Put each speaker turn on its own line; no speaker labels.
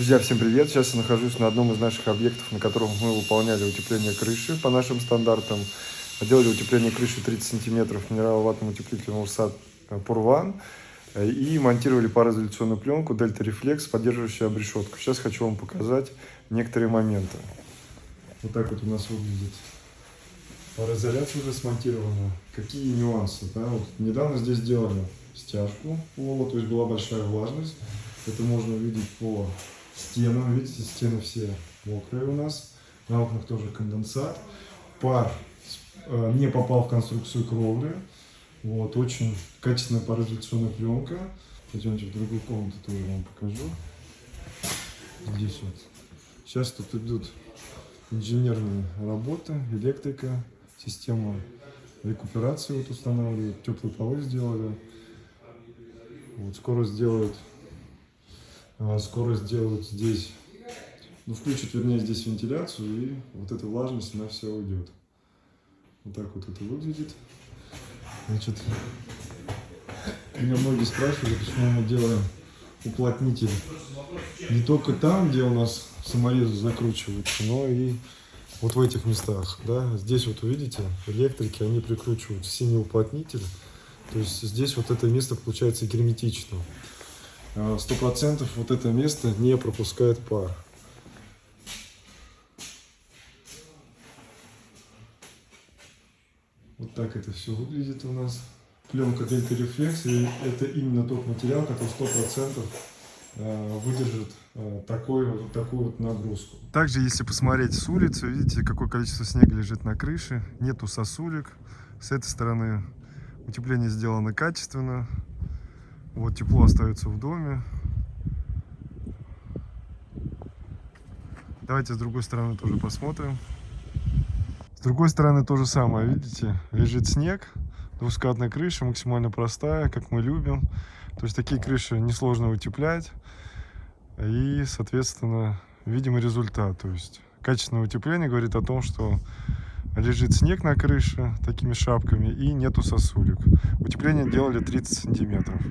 Друзья, всем привет! Сейчас я нахожусь на одном из наших объектов, на котором мы выполняли утепление крыши по нашим стандартам. Делали утепление крыши 30 сантиметров минераловатным утеплителем УРСАД Пурван и монтировали пароизоляционную пленку Дельта Reflex, поддерживающую обрешетку. Сейчас хочу вам показать некоторые моменты. Вот так вот у нас выглядит пароизоляция уже смонтирована. Какие нюансы? Да? Вот недавно здесь делали стяжку пола, то есть была большая влажность. Это можно увидеть по стенам. Видите, стены все мокрые у нас. На окнах тоже конденсат. Пар э, не попал в конструкцию кровли. Вот, очень качественная пароизоляционная пленка. Пойдемте в другую комнату, тоже вам покажу. Здесь вот. Сейчас тут идут инженерные работы, электрика, система рекуперации вот устанавливают, теплые полы сделали. Вот, скоро сделают а, скоро сделают здесь, ну, включат, вернее, здесь вентиляцию, и вот эта влажность, она вся уйдет. Вот так вот это выглядит. Значит, меня многие спрашивают, почему мы делаем уплотнитель не только там, где у нас саморезы закручиваются, но и вот в этих местах. Да? Здесь вот увидите, электрики, они прикручивают синий уплотнитель. То есть здесь вот это место получается герметичным. А, 100% вот это место не пропускает пар. Вот так это все выглядит у нас. Пленка Delta Reflex, это именно тот материал, который 100% а, выдержит а, такой, вот такую вот нагрузку. Также, если посмотреть с улицы, видите, какое количество снега лежит на крыше, нету сосулек. С этой стороны утепление сделано качественно, вот тепло остается в доме. Давайте с другой стороны тоже посмотрим. С другой стороны то же самое, видите, лежит снег, двускатная крыша, максимально простая, как мы любим. То есть такие крыши несложно утеплять. И, соответственно, видим результат. То есть качественное утепление говорит о том, что лежит снег на крыше такими шапками и нету сосулек. Утепление делали 30 сантиметров.